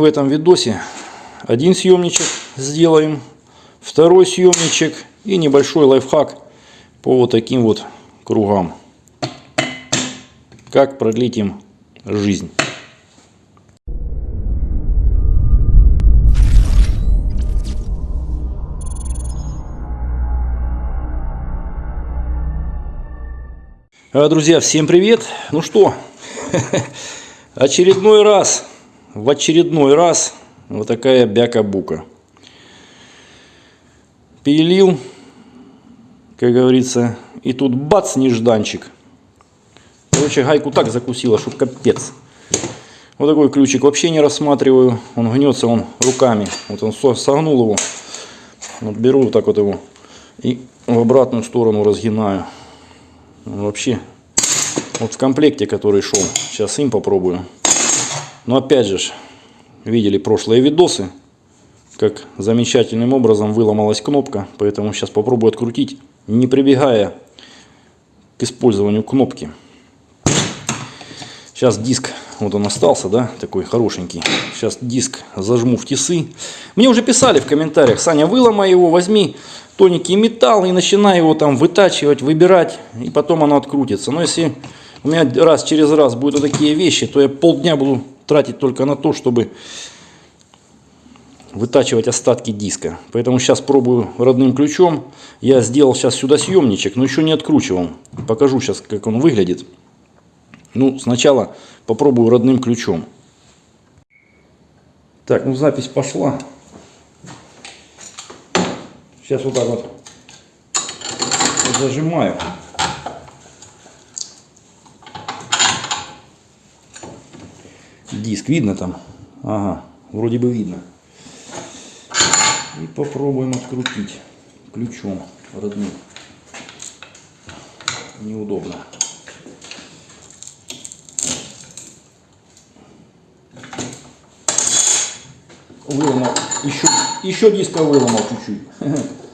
В этом видосе один съемничек сделаем, второй съемничек и небольшой лайфхак по вот таким вот кругам. Как продлить им жизнь. А, Друзья, всем привет! Ну что, очередной раз, в очередной раз вот такая бяка-бука. Пилил, как говорится, и тут бац, нежданчик. Короче, гайку так закусила, что капец. Вот такой ключик вообще не рассматриваю. Он гнется он руками. Вот он согнул его. Вот беру вот так вот его и в обратную сторону разгинаю. Вообще, вот в комплекте, который шел, сейчас им попробую. Но опять же, видели прошлые видосы, как замечательным образом выломалась кнопка. Поэтому сейчас попробую открутить, не прибегая к использованию кнопки. Сейчас диск, вот он остался, да, такой хорошенький. Сейчас диск зажму в тисы. Мне уже писали в комментариях, Саня, выломай его, возьми тоненький металл и начинай его там вытачивать, выбирать, и потом оно открутится. Но если у меня раз через раз будут вот такие вещи, то я полдня буду тратить только на то, чтобы вытачивать остатки диска. Поэтому сейчас пробую родным ключом. Я сделал сейчас сюда съемничек, но еще не откручивал. Покажу сейчас, как он выглядит. Ну, сначала попробую родным ключом. Так, ну запись пошла. Сейчас вот так вот зажимаю. Диск видно там? Ага, вроде бы видно. И попробуем открутить ключом родным. Неудобно. Выломал. Еще, еще диска выломал чуть-чуть.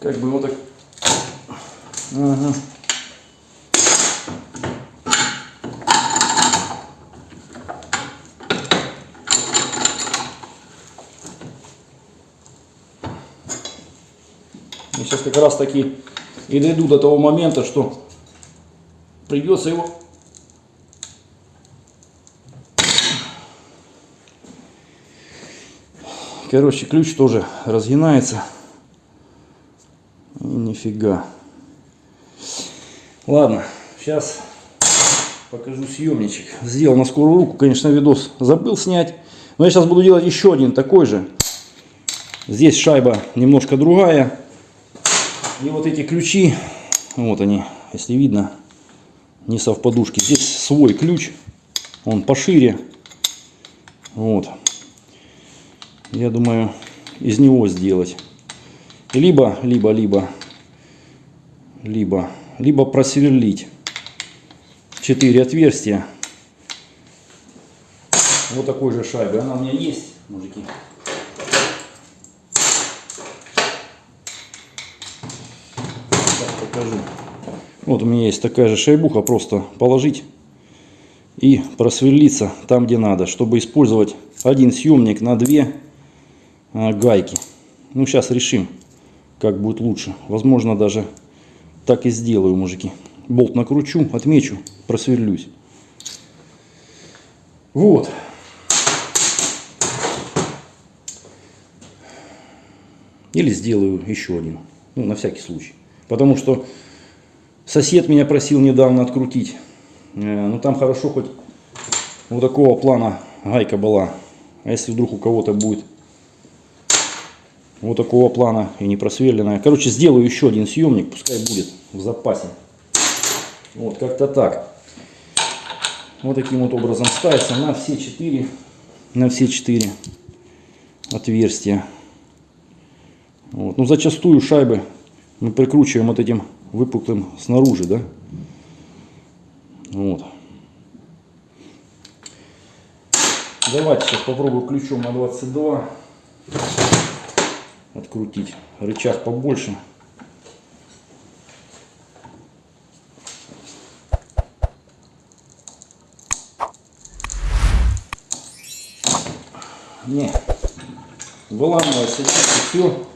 Как бы вот так. Ага. И сейчас как раз таки и дойду до того момента, что придется его Короче, ключ тоже разгинается. Нифига. Ладно, сейчас покажу съемничек. Сделал на скорую руку, конечно, видос забыл снять. Но я сейчас буду делать еще один такой же. Здесь шайба немножко другая. И вот эти ключи, вот они, если видно, не совпадушки. Здесь свой ключ, он пошире. Вот. Я думаю, из него сделать. Либо, либо, либо, либо, либо просверлить четыре отверстия. Вот такой же шайбы. Она у меня есть, мужики. Так, покажу. Вот у меня есть такая же шайбуха, просто положить и просверлиться там, где надо, чтобы использовать один съемник на две а, гайки. Ну, сейчас решим, как будет лучше. Возможно, даже так и сделаю, мужики. Болт накручу, отмечу, просверлюсь. Вот. Или сделаю еще один. Ну, на всякий случай. Потому что сосед меня просил недавно открутить. Ну, там хорошо хоть вот такого плана гайка была. А если вдруг у кого-то будет вот такого плана и не просверленная. Короче, сделаю еще один съемник, пускай будет в запасе. Вот, как-то так. Вот таким вот образом ставится на все четыре, на все четыре отверстия. Вот. Ну, зачастую шайбы мы прикручиваем вот этим выпуклым снаружи, да. Вот. Давайте сейчас попробую ключом на 22. открутить. Рычаг побольше. Не, выламывается здесь и все.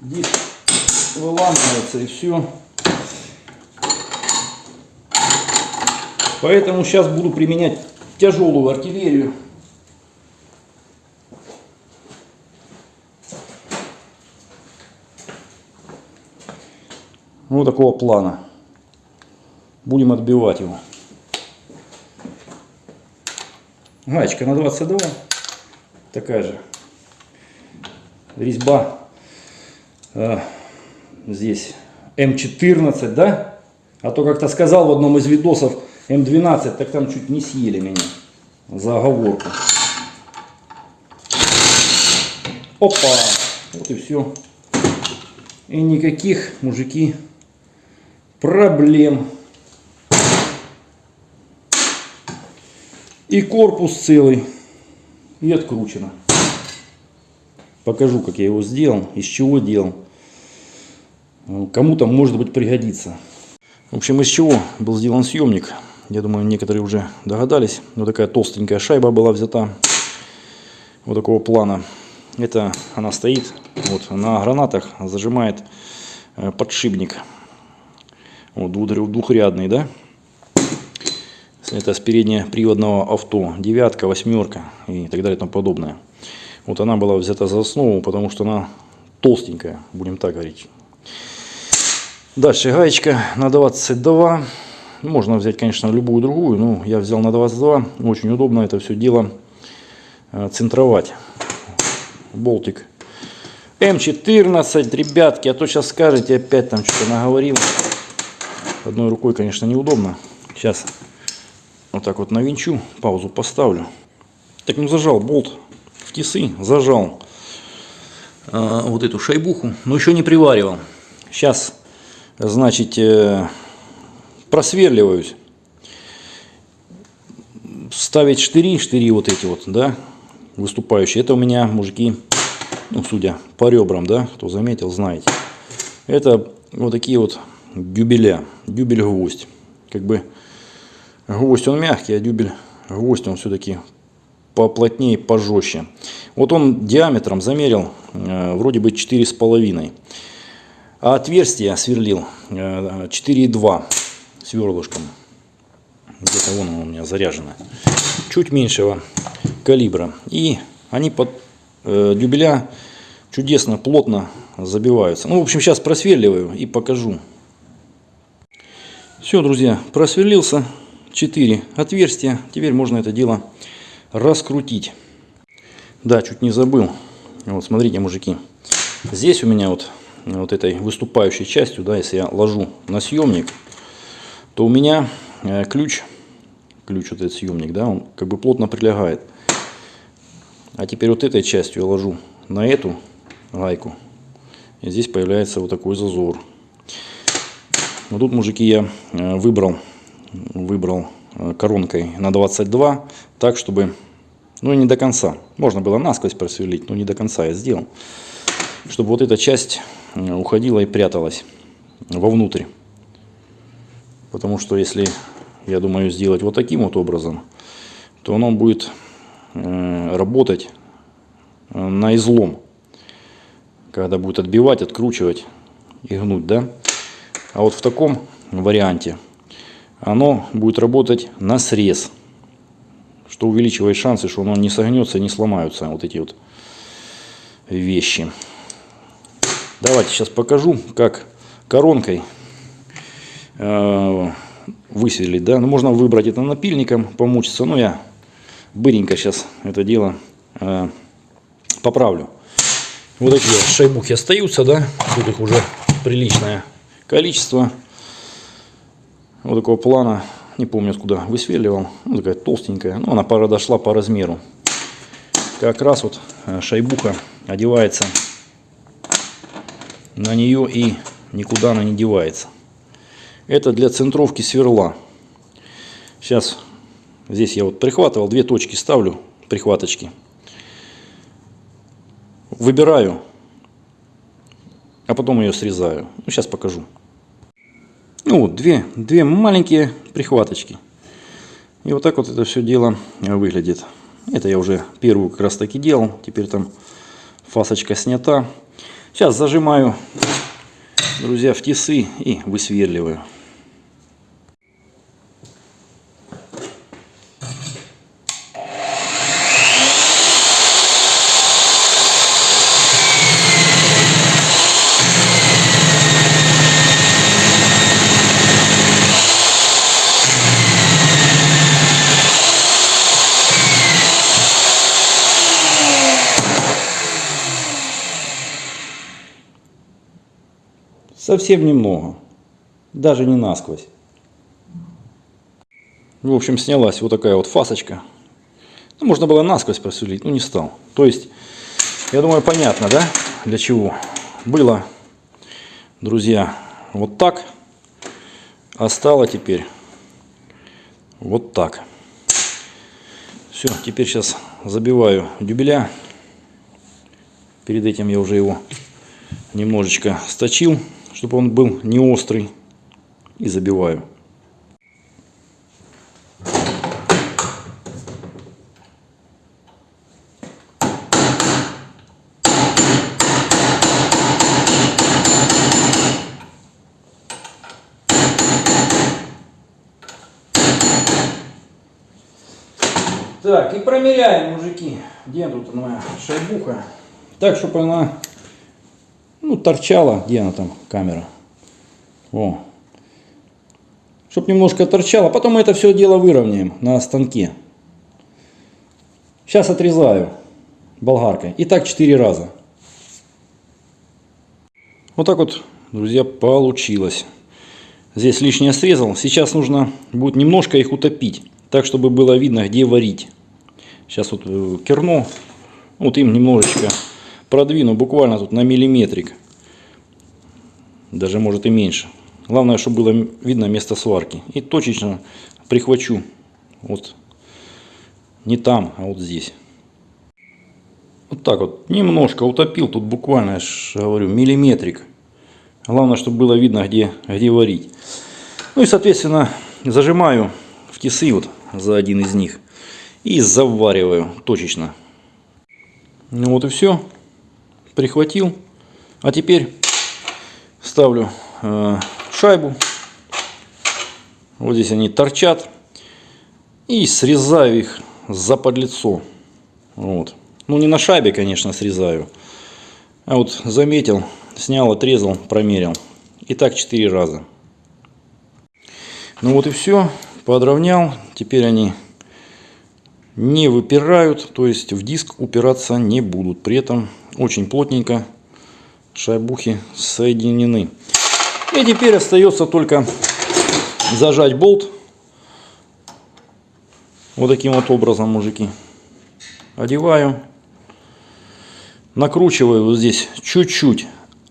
Диск выламывается и все. Поэтому сейчас буду применять тяжелую артиллерию. Вот такого плана. Будем отбивать его. Гаечка на 22. Такая же. Резьба. Э, здесь М14, да? А то как-то сказал в одном из видосов, М12, так там чуть не съели меня за оговорку. Опа! Вот и все. И никаких, мужики, проблем. И корпус целый. И откручено. Покажу, как я его сделал, из чего делал. Кому-то, может быть, пригодится. В общем, из чего был сделан съемник. Я думаю, некоторые уже догадались. Вот такая толстенькая шайба была взята. Вот такого плана. Это она стоит вот на гранатах, зажимает э, подшипник. Вот двухрядный, да? Это с переднеприводного авто. Девятка, восьмерка и так далее и тому подобное. Вот она была взята за основу, потому что она толстенькая, будем так говорить. Дальше гаечка на 22. Можно взять, конечно, любую другую, но я взял на 22. Очень удобно это все дело э, центровать. Болтик М14, ребятки, а то сейчас скажете, опять там что-то наговорил. Одной рукой, конечно, неудобно. Сейчас вот так вот навинчу, паузу поставлю. Так, ну зажал болт в тисы, зажал э, вот эту шайбуху, но еще не приваривал. Сейчас, значит, э, просверливаюсь. Ставить штыри, штыри вот эти вот, да, выступающие. Это у меня, мужики, ну, судя по ребрам, да, кто заметил, знаете. Это вот такие вот дюбеля, дюбель-гвоздь. Как бы гвоздь он мягкий, а дюбель гвоздь он все-таки поплотнее, пожестче. Вот он диаметром замерил э, вроде бы 4,5. А отверстие сверлил э, 4,2 сверлышком. Где-то вон оно у меня заряжено. Чуть меньшего калибра. И они под э, дюбеля чудесно, плотно забиваются. Ну, в общем, сейчас просверливаю и покажу. Все, друзья, просверлился. 4 отверстия. Теперь можно это дело раскрутить. Да, чуть не забыл. Вот, смотрите, мужики. Здесь у меня вот, вот этой выступающей частью, да, если я ложу на съемник, то у меня э, ключ, ключ вот этот съемник, да, он как бы плотно прилегает. А теперь вот этой частью я ложу на эту гайку. И здесь появляется вот такой зазор. Вот тут, мужики, я э, выбрал, выбрал э, коронкой на 22, так, чтобы, ну, не до конца. Можно было насквозь просверлить, но не до конца я сделал. Чтобы вот эта часть уходила и пряталась вовнутрь. Потому что если, я думаю, сделать вот таким вот образом, то оно будет э, работать э, на излом. Когда будет отбивать, откручивать и гнуть, да. А вот в таком варианте оно будет работать на срез. Что увеличивает шансы, что оно не согнется, не сломаются вот эти вот вещи. Давайте сейчас покажу, как коронкой Э, высверлить, да, ну, можно выбрать это напильником, помучиться, но я быренько сейчас это дело э, поправлю. Вот такие шайбухи остаются, да, тут их уже приличное количество. Вот такого плана, не помню откуда высверливал, ну, такая толстенькая, но она пора дошла по размеру. Как раз вот э, шайбуха одевается на нее и никуда она не девается. Это для центровки сверла. Сейчас здесь я вот прихватывал, две точки ставлю, прихваточки. Выбираю, а потом ее срезаю. Ну, сейчас покажу. Ну вот, две, две маленькие прихваточки. И вот так вот это все дело выглядит. Это я уже первую как раз таки делал. Теперь там фасочка снята. Сейчас зажимаю, друзья, в тисы и высверливаю. Совсем немного. Даже не насквозь. В общем, снялась вот такая вот фасочка. Ну, можно было насквозь просверлить, но не стал. То есть, я думаю, понятно, да, для чего. Было, друзья, вот так. А стало теперь вот так. Все, теперь сейчас забиваю дюбеля. Перед этим я уже его немножечко сточил чтобы он был не острый. И забиваю. Так, и промеряем, мужики, где тут моя шайбуха. Так, чтобы она ну, торчала, где она там, камера. О. Чтоб немножко торчала. Потом мы это все дело выровняем на станке. Сейчас отрезаю болгаркой. И так 4 раза. Вот так вот, друзья, получилось. Здесь лишнее срезал. Сейчас нужно будет немножко их утопить. Так, чтобы было видно, где варить. Сейчас вот э, керно. Вот им немножечко продвину буквально тут на миллиметрик. Даже может и меньше. Главное, чтобы было видно место сварки. И точечно прихвачу. Вот не там, а вот здесь. Вот так вот. Немножко утопил. Тут буквально, я ж говорю, миллиметрик. Главное, чтобы было видно, где, где варить. Ну и, соответственно, зажимаю в тисы вот за один из них. И завариваю точечно. Ну вот и все прихватил. А теперь ставлю э, шайбу. Вот здесь они торчат. И срезаю их за подлицо. Вот. Ну не на шайбе, конечно, срезаю. А вот заметил, снял, отрезал, промерил. И так 4 раза. Ну вот и все. Подровнял. Теперь они не выпирают, то есть в диск упираться не будут. При этом очень плотненько шайбухи соединены. И теперь остается только зажать болт. Вот таким вот образом, мужики. Одеваю. Накручиваю вот здесь чуть-чуть,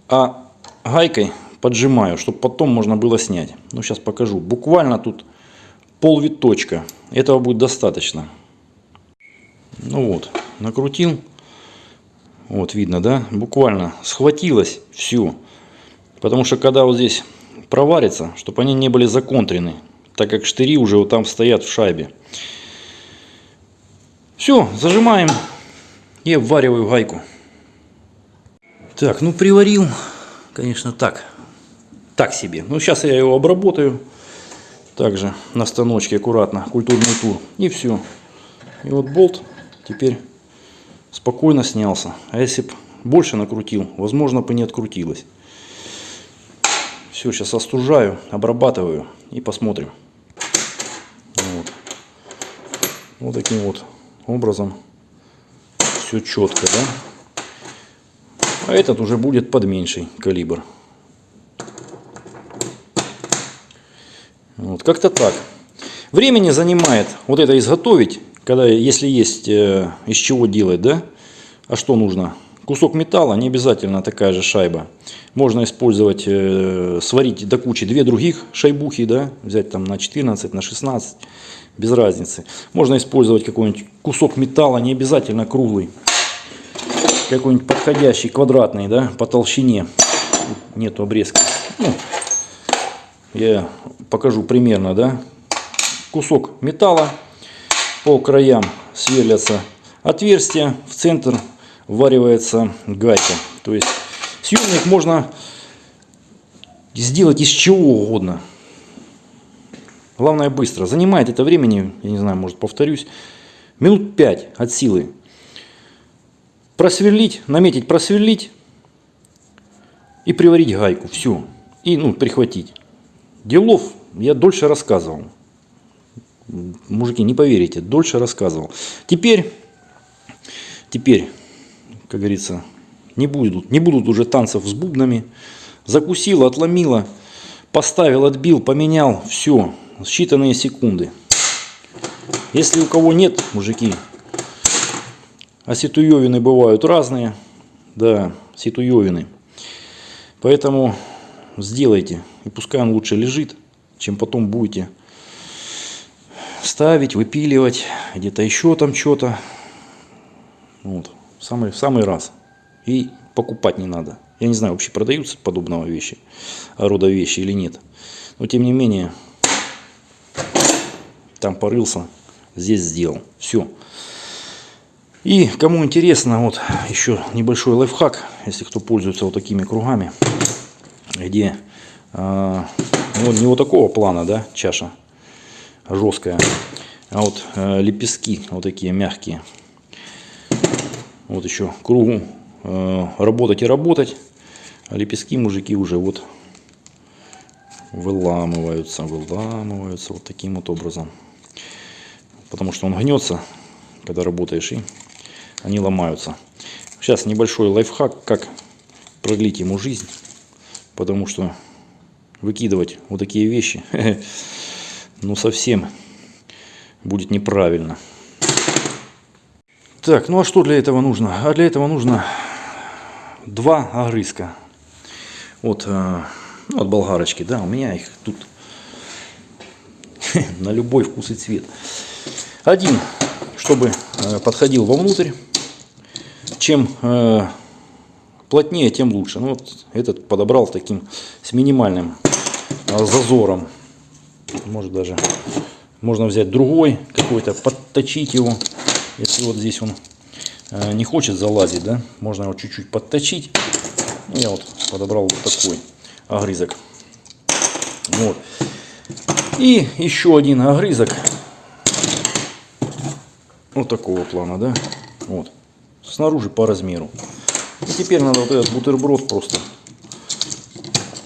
а гайкой поджимаю, чтобы потом можно было снять. Ну, сейчас покажу. Буквально тут пол виточка. Этого будет достаточно. Ну вот, накрутил. Вот видно, да? Буквально схватилось все. Потому что когда вот здесь проварится, чтобы они не были законтрены, так как штыри уже вот там стоят в шайбе. Все, зажимаем и обвариваю гайку. Так, ну приварил, конечно, так. Так себе. Ну, сейчас я его обработаю. Также на станочке аккуратно, культурный тур. И все. И вот болт теперь спокойно снялся. А если бы больше накрутил, возможно бы не открутилось. Все, сейчас остужаю, обрабатываю и посмотрим. Вот, вот таким вот образом все четко, да? А этот уже будет под меньший калибр. Вот, как-то так. Времени занимает вот это изготовить когда, если есть э, из чего делать, да, а что нужно? кусок металла, не обязательно такая же шайба. Можно использовать, э, сварить до кучи две других шайбухи, да, взять там на 14, на 16, без разницы. Можно использовать какой-нибудь кусок металла, не обязательно круглый. Какой-нибудь подходящий, квадратный, да, по толщине. Нету обрезка. Ну, я покажу примерно, да. Кусок металла, по краям сверлятся отверстия, в центр вваривается гайка. То есть съемник можно сделать из чего угодно. Главное быстро. Занимает это времени, я не знаю, может повторюсь, минут 5 от силы. Просверлить, наметить, просверлить и приварить гайку. Все. И ну, прихватить. Делов я дольше рассказывал. Мужики, не поверите, дольше рассказывал. Теперь, теперь, как говорится, не будут, не будут уже танцев с бубнами. Закусила, отломила, поставил, отбил, поменял. Все, считанные секунды. Если у кого нет, мужики, а ситуевины бывают разные, да, ситуевины. Поэтому сделайте. И пускай он лучше лежит, чем потом будете ставить, выпиливать, где-то еще там что-то. Вот, самый, самый раз. И покупать не надо. Я не знаю, вообще продаются подобного вещи, рода вещи или нет. Но тем не менее, там порылся, здесь сделал. Все. И кому интересно, вот еще небольшой лайфхак, если кто пользуется вот такими кругами, где э, ну, не вот такого плана, да, чаша, жесткая. А вот э, лепестки вот такие мягкие. Вот еще кругу э, работать и работать. А лепестки мужики уже вот выламываются, выламываются вот таким вот образом. Потому что он гнется, когда работаешь, и они ломаются. Сейчас небольшой лайфхак, как продлить ему жизнь. Потому что выкидывать вот такие вещи ну совсем будет неправильно. Так, ну а что для этого нужно? А для этого нужно два огрызка. Вот, э, ну, от болгарочки, да, у меня их тут на любой вкус и цвет. Один, чтобы э, подходил вовнутрь. Чем э, плотнее, тем лучше. Ну, вот этот подобрал таким с минимальным зазором может даже можно взять другой какой-то, подточить его. Если вот здесь он э, не хочет залазить, да, можно его чуть-чуть подточить. Ну, я вот подобрал вот такой огрызок. Вот. И еще один огрызок. Вот такого плана, да. Вот. Снаружи по размеру. И теперь надо вот этот бутерброд просто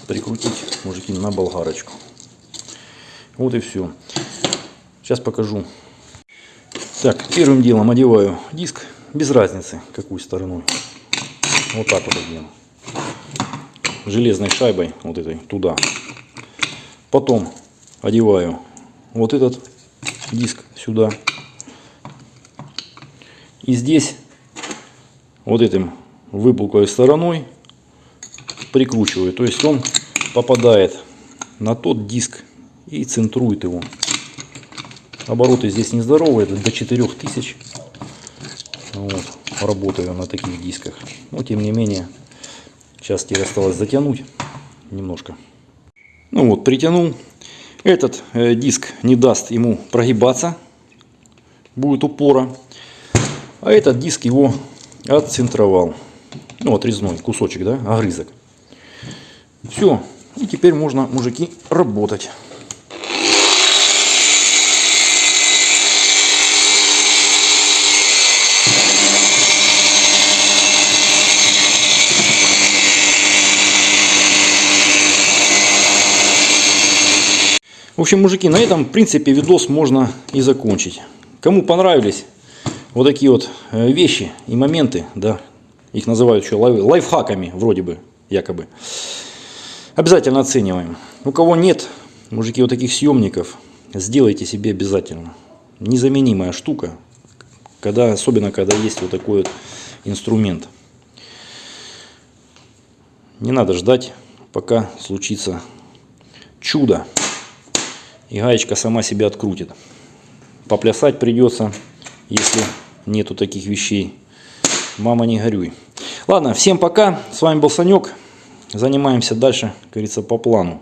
прикрутить, мужики, на болгарочку. Вот и все. Сейчас покажу. Так, первым делом одеваю диск, без разницы, какой стороной. Вот так вот одеваем. Железной шайбой, вот этой, туда. Потом одеваю вот этот диск сюда. И здесь вот этим выпуклой стороной прикручиваю. То есть он попадает на тот диск, и центрует его. Обороты здесь нездоровые, это до 4000. Вот, работаю на таких дисках. Но тем не менее, сейчас теперь осталось затянуть немножко. Ну вот, притянул. Этот э, диск не даст ему прогибаться, будет упора. А этот диск его отцентровал. Ну, отрезной кусочек, да, огрызок. Все. И теперь можно, мужики, работать. В общем, мужики, на этом, в принципе, видос можно и закончить. Кому понравились вот такие вот э, вещи и моменты, да, их называют еще лайфхаками, вроде бы, якобы, обязательно оцениваем. У кого нет, мужики, вот таких съемников, сделайте себе обязательно. Незаменимая штука, когда, особенно когда есть вот такой вот инструмент. Не надо ждать, пока случится чудо. И гаечка сама себя открутит. Поплясать придется, если нету таких вещей. Мама, не горюй. Ладно, всем пока. С вами был Санек. Занимаемся дальше, как говорится, по плану.